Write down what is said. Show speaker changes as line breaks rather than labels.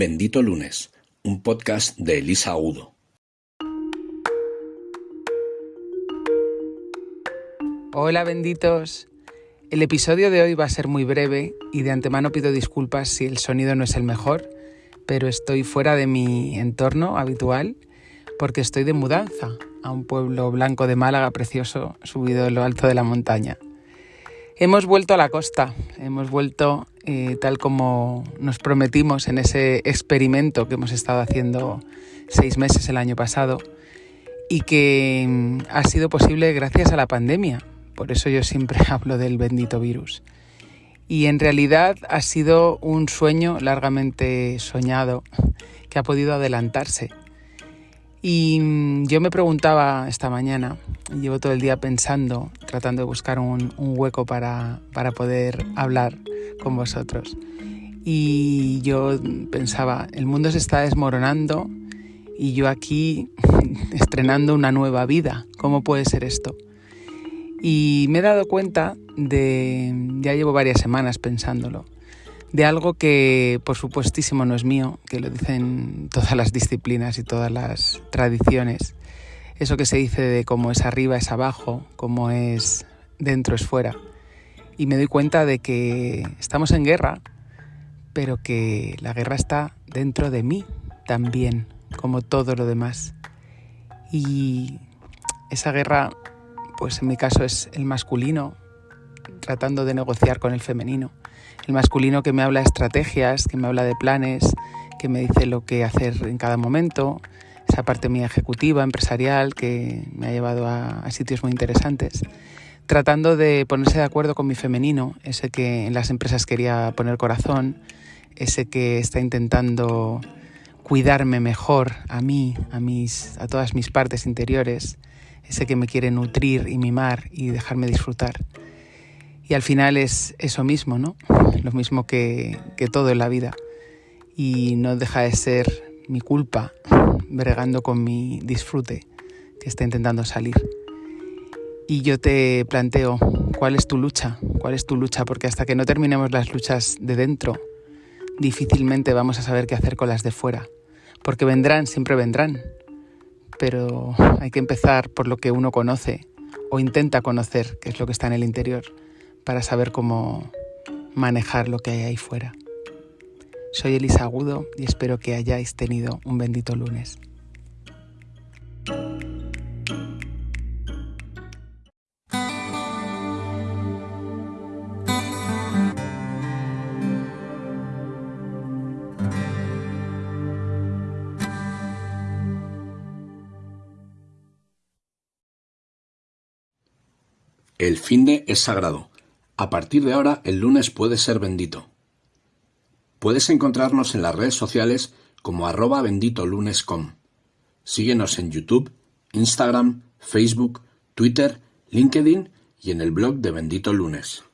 Bendito Lunes, un podcast de Elisa Agudo.
Hola benditos. El episodio de hoy va a ser muy breve y de antemano pido disculpas si el sonido no es el mejor, pero estoy fuera de mi entorno habitual porque estoy de mudanza a un pueblo blanco de Málaga precioso subido en lo alto de la montaña. Hemos vuelto a la costa, hemos vuelto eh, tal como nos prometimos en ese experimento que hemos estado haciendo seis meses el año pasado y que mm, ha sido posible gracias a la pandemia. Por eso yo siempre hablo del bendito virus. Y en realidad ha sido un sueño largamente soñado que ha podido adelantarse y mm, yo me preguntaba esta mañana, llevo todo el día pensando, tratando de buscar un, hueco para, para poder hablar con vosotros. Y yo pensaba, el mundo se está desmoronando y yo aquí estrenando una nueva vida. ¿Cómo puede ser esto? Y me he dado cuenta de, ya llevo varias semanas pensándolo, de algo que por supuestísimo no es mío, que lo dicen todas las disciplinas y todas las tradiciones. Eso que se dice de cómo es arriba es abajo, cómo es dentro es fuera. Y me doy cuenta de que estamos en guerra, pero que la guerra está dentro de mí también, como todo lo demás. Y esa guerra, pues en mi caso es el masculino, tratando de negociar con el femenino. El masculino que me habla de estrategias, que me habla de planes, que me dice lo que hacer en cada momento, esa parte mía ejecutiva, empresarial, que me ha llevado a, sitios muy interesantes, tratando de ponerse de acuerdo con mi femenino, ese que en las empresas quería poner corazón, ese que está intentando cuidarme mejor a mí, a, mis, a todas mis partes interiores, ese que me quiere nutrir y mimar y dejarme disfrutar. Y al final es eso mismo, ¿no? Lo mismo que, todo en la vida. Y no deja de ser mi culpa bregando con mi disfrute que está intentando salir. Y yo te planteo, ¿cuál es tu lucha? ¿Cuál es tu lucha? Porque hasta que no terminemos las luchas de dentro, difícilmente vamos a saber qué hacer con las de fuera. Porque vendrán, siempre vendrán. Pero hay que empezar por lo que uno conoce o intenta conocer, que es lo que está en el interior para saber cómo manejar lo que hay ahí fuera. Soy Elisa Agudo y espero que hayáis tenido un bendito lunes.
El fin de es sagrado a partir de ahora el lunes puede ser bendito. Puedes encontrarnos en las redes sociales como arroba benditolunes.com. Síguenos en YouTube, Instagram, Facebook, Twitter, LinkedIn y en el blog de Bendito Lunes.